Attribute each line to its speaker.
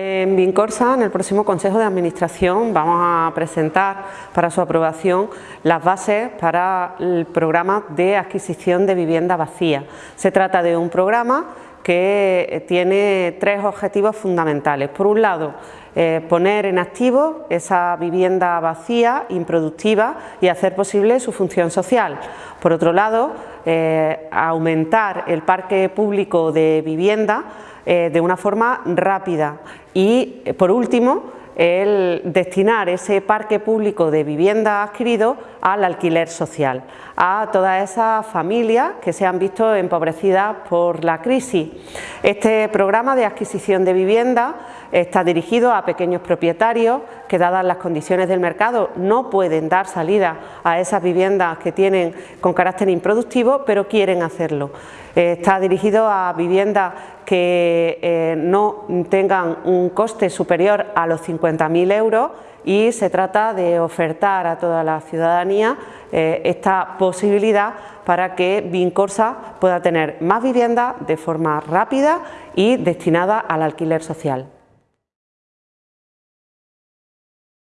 Speaker 1: En Vincorsa, en el próximo Consejo de Administración, vamos a presentar para su aprobación las bases para el programa de adquisición de vivienda vacía. Se trata de un programa que tiene tres objetivos fundamentales. Por un lado, eh, poner en activo esa vivienda vacía, improductiva y hacer posible su función social. Por otro lado, eh, aumentar el parque público de vivienda eh, de una forma rápida y, por último, el destinar ese parque público de vivienda adquirido al alquiler social, a todas esas familias que se han visto empobrecidas por la crisis. Este programa de adquisición de vivienda está dirigido a pequeños propietarios que dadas las condiciones del mercado no pueden dar salida a esas viviendas que tienen con carácter improductivo pero quieren hacerlo. Está dirigido a viviendas que eh, no tengan un coste superior a los 50.000 euros y se trata de ofertar a toda la ciudadanía eh, esta posibilidad para que Vincorsa pueda tener más viviendas de forma rápida y destinada al alquiler social.